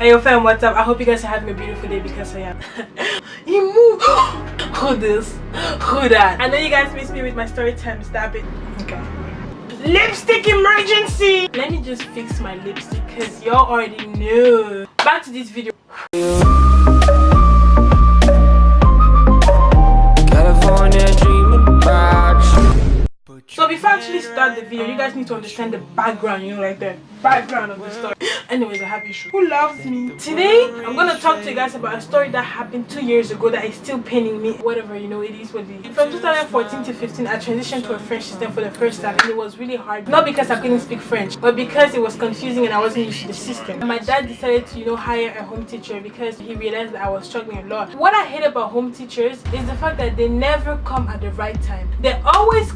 Hey yo fam, what's up? I hope you guys are having a beautiful day because I am. he moved. Who this? Who that? I know you guys miss me with my story time. Stop it. Okay. Lipstick emergency! Let me just fix my lipstick because y'all already know. Back to this video. Start the video, you guys need to understand the background, you know, like the background of the story. Anyways, I have issues. Who loves me? Today, I'm gonna talk to you guys about a story that happened two years ago that is still paining me. Whatever, you know, it is what it is. From 2014 to 15, I transitioned to a French system for the first time and it was really hard. Not because I couldn't speak French, but because it was confusing and I wasn't used to the system. And my dad decided to, you know, hire a home teacher because he realized that I was struggling a lot. What I hate about home teachers is the fact that they never come at the right time. They always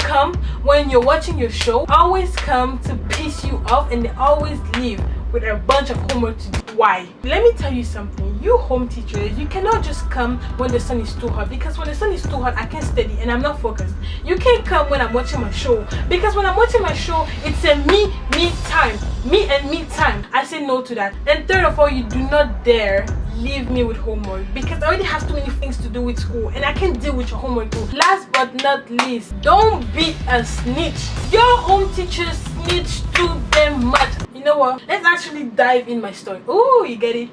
when you're watching your show, always come to piss you off and they always leave with a bunch of homework to do. Why? Let me tell you something. You home teachers, you cannot just come when the sun is too hot because when the sun is too hot, I can't study and I'm not focused. You can't come when I'm watching my show because when I'm watching my show, it's a me, me time. Me and me time. I say no to that. And third of all, you do not dare leave me with homework because I already have too many things to do with school and I can't deal with your homework too. Last but not least, don't be a snitch. Your home teachers snitch too damn much. You know what? Let's actually dive in my story. Oh, you get it?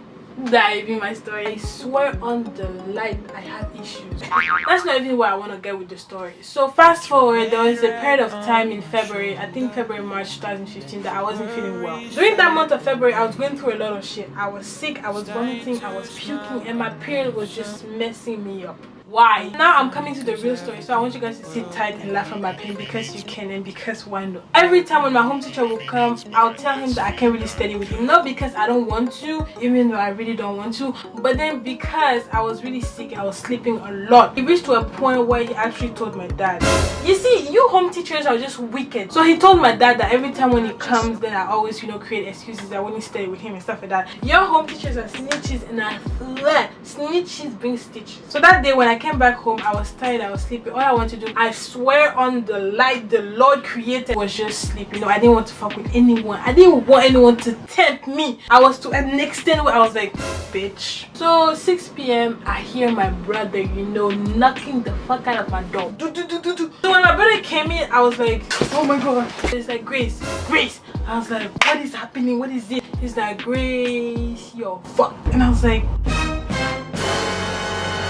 Dive in my story i swear on the light i had issues. That's not even where i want to get with the story. So fast forward there was a period of time in february i think february march 2015 that i wasn't feeling well. During that month of february i was going through a lot of shit. I was sick i was vomiting i was puking and my period was just messing me up why? Now i'm coming to the real story so i want you guys to sit tight and laugh at my pain because you can and because why not? Every time when my home teacher will come i'll tell him that i can't really study with him. Not because i don't want to even though i really don't want to but then because i was really sick i was sleeping a lot. He reached to a point where he actually told my dad you see you home teachers are just wicked. So he told my dad that every time when he comes then i always you know create excuses that when he stay with him and stuff like that. Your home teachers are snitches and i swear snitches bring stitches. So that day when i came back home i was tired i was sleeping all i want to do i swear on the light the lord created was just sleep you know i didn't want to fuck with anyone. I didn't want anyone to tempt me. I was to an extent where i was like bitch. So 6 p.m i hear my brother you know knocking the fuck out of my door. Do, do, do, do, do. When my brother came in i was like oh my god. It's like grace grace. I was like what is happening? What is it? He's like grace yo fuck and i was like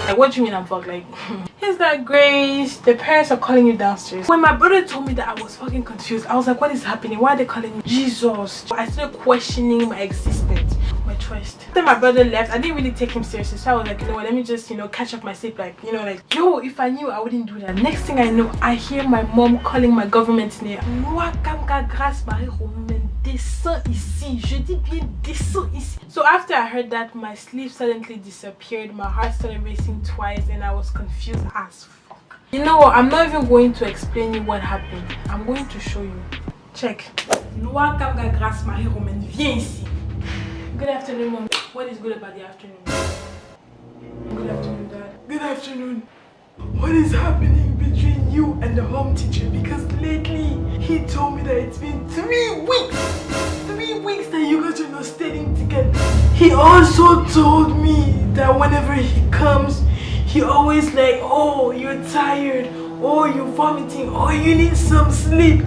like what do you mean i'm fucked? Like he's like grace the parents are calling you downstairs. When my brother told me that i was fucking confused. I was like what is happening? Why are they calling me? Jesus. I started questioning my existence trust then my brother left. I didn't really take him seriously so i was like you know what let me just you know catch up my sleep like you know like yo if i knew i wouldn't do that. Next thing i know i hear my mom calling my government name descends ici. Je dis bien descends ici. So after i heard that my sleep suddenly disappeared. My heart started racing twice and i was confused as fuck. You know what i'm not even going to explain you what happened. I'm going to show you. Check. Kamga grâce Marie Romaine viens ici good afternoon mom. What is good about the afternoon? Good afternoon dad. Good afternoon. What is happening between you and the home teacher? Because lately he told me that it's been three weeks three weeks that you guys are not studying together. He also told me that whenever he comes he always like oh you're tired. Oh you're vomiting. Oh you need some sleep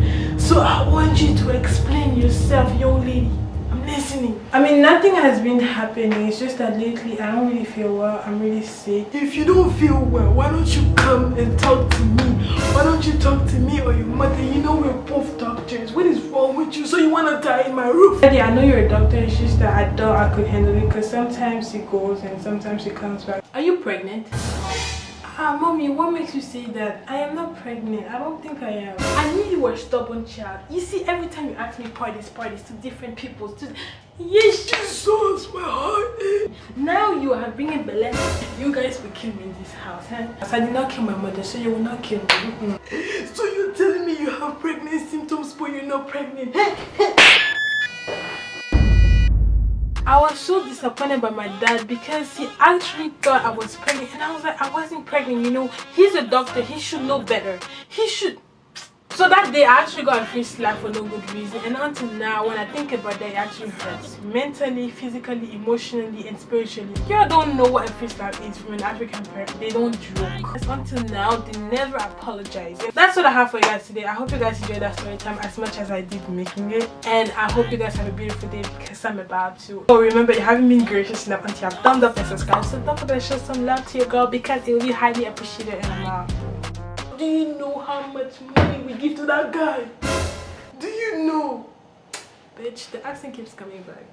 i mean nothing has been happening. It's just that lately i don't really feel well. I'm really sick. If you don't feel well why don't you come and talk to me? Why don't you talk to me or your mother? You know we're both doctors. What is wrong with you? So you want to die in my roof? Daddy, i know you're a doctor. It's just that i thought i could handle it because sometimes it goes and sometimes it comes back. Are you pregnant Ah, mommy, what makes you say that? I am not pregnant. I don't think I am. I knew you were a stubborn child. You see, every time you ask me parties, parties to different people, to yes, Jesus, my heart. Now you are bringing Belen. You guys will kill me in this house, huh? I did not kill my mother, so you will not kill me. So you're telling me you have pregnant symptoms, but you're not pregnant? I was so disappointed by my dad because he actually thought I was pregnant and I was like I wasn't pregnant you know. He's a doctor he should know better. He should So that day I actually got a free slap for no good reason and until now when I think about that it actually hurts. Mentally, physically, emotionally and spiritually. You don't know what a free slap is from an African parent. They don't joke. Until now they never apologize. That's what I have for you guys today. I hope you guys enjoyed that story time as much as I did making it. And I hope you guys have a beautiful day because I'm about to. Oh remember you haven't been gracious enough until you have thumbs up and subscribed. So don't forget to show some love to your girl because it will be highly appreciated and out. Do you know how much money we give to that guy? Do you know? Bitch, the accent keeps coming back.